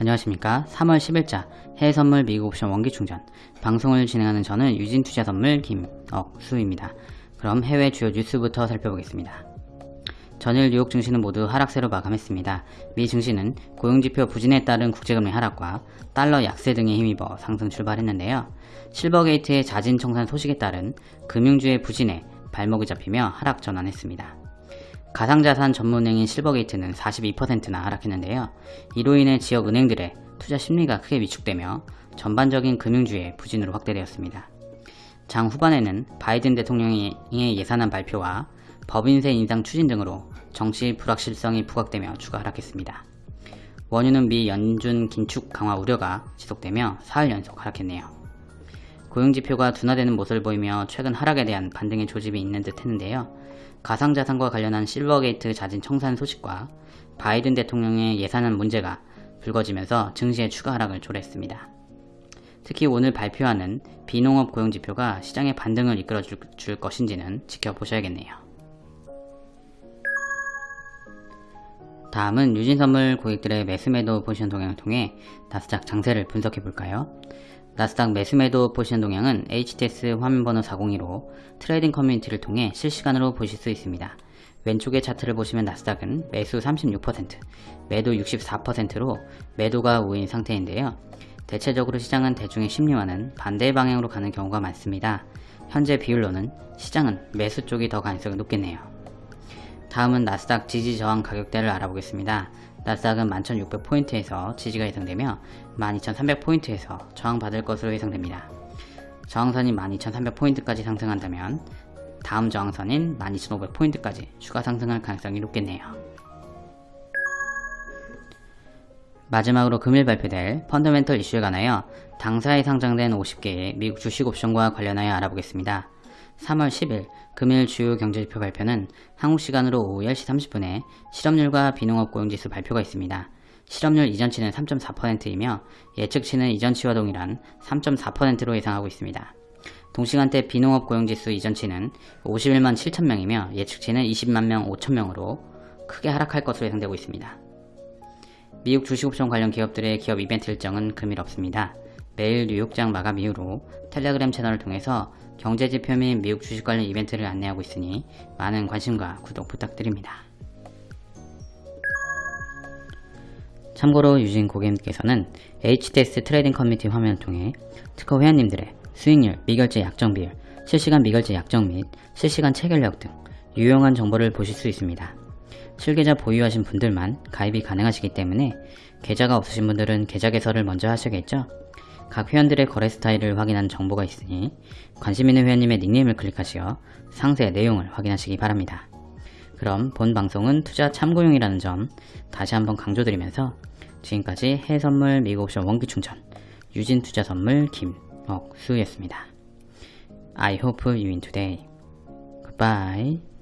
안녕하십니까 3월 10일자 해외선물 미국 옵션 원기충전 방송을 진행하는 저는 유진투자선물 김억수입니다. 그럼 해외 주요 뉴스부터 살펴보겠습니다. 전일 뉴욕 증시는 모두 하락세로 마감했습니다. 미 증시는 고용지표 부진에 따른 국제금리 하락과 달러 약세 등에 힘입어 상승 출발했는데요. 실버게이트의 자진 청산 소식에 따른 금융주의 부진에 발목이 잡히며 하락 전환했습니다. 가상자산 전문은행인 실버게이트는 42%나 하락했는데요. 이로 인해 지역 은행들의 투자 심리가 크게 위축되며 전반적인 금융주의 부진으로 확대되었습니다. 장 후반에는 바이든 대통령의 예산안 발표와 법인세 인상 추진 등으로 정치 불확실성이 부각되며 추가 하락했습니다. 원유는 미 연준 긴축 강화 우려가 지속되며 4일 연속 하락했네요. 고용지표가 둔화되는 모습을 보이며 최근 하락에 대한 반등의 조짐이 있는 듯 했는데요. 가상자산과 관련한 실버게이트 자진 청산 소식과 바이든 대통령의 예산안 문제가 불거지면서 증시의 추가 하락을 초래했습니다. 특히 오늘 발표하는 비농업 고용지표가 시장의 반등을 이끌어 줄, 줄 것인지는 지켜보셔야겠네요. 다음은 유진선물 고객들의 매수매도 포지션 동향을 통해 나스닥 장세를 분석해 볼까요? 나스닥 매수매도 포지션 동향은 HTS 화면번호 402로 트레이딩 커뮤니티를 통해 실시간으로 보실 수 있습니다. 왼쪽의 차트를 보시면 나스닥은 매수 36%, 매도 64%로 매도가 우위인 상태인데요. 대체적으로 시장은 대중의 심리와는 반대 방향으로 가는 경우가 많습니다. 현재 비율로는 시장은 매수 쪽이 더 가능성이 높겠네요. 다음은 나스닥 지지 저항 가격대를 알아보겠습니다. 나스닥은 11,600포인트에서 지지가 예상되며 12,300포인트에서 저항받을 것으로 예상됩니다. 저항선이 12,300포인트까지 상승한다면 다음 저항선인 12,500포인트까지 추가 상승할 가능성이 높겠네요. 마지막으로 금일 발표될 펀더멘털 이슈에 관하여 당사에 상장된 50개의 미국 주식 옵션과 관련하여 알아보겠습니다. 3월 10일 금일 주요 경제지표 발표는 한국 시간으로 오후 10시 30분에 실업률과 비농업 고용지수 발표가 있습니다. 실업률 이전치는 3.4%이며 예측치는 이전치와 동일한 3.4%로 예상하고 있습니다. 동시간대 비농업 고용지수 이전치는 51만 7천명이며 예측치는 20만 명 5천명으로 크게 하락할 것으로 예상되고 있습니다. 미국 주식옵션 관련 기업들의 기업 이벤트 일정은 금일 없습니다. 매일 뉴욕장 마감 이후로 텔레그램 채널을 통해서 경제지표 및 미국 주식 관련 이벤트를 안내하고 있으니 많은 관심과 구독 부탁드립니다. 참고로 유진 고객님께서는 HTS 트레이딩 커뮤니티 화면을 통해 트커 회원님들의 수익률, 미결제 약정 비율, 실시간 미결제 약정 및 실시간 체결력 등 유용한 정보를 보실 수 있습니다. 실계좌 보유하신 분들만 가입이 가능하시기 때문에 계좌가 없으신 분들은 계좌 개설을 먼저 하셔야겠죠? 각 회원들의 거래 스타일을 확인한 정보가 있으니 관심 있는 회원님의 닉네임을 클릭하시어 상세 내용을 확인하시기 바랍니다. 그럼 본 방송은 투자 참고용이라는 점 다시 한번 강조드리면서 지금까지 해외선물 미국옵션 원기충전 유진투자선물 김억수였습니다. I hope you win today. Goodbye.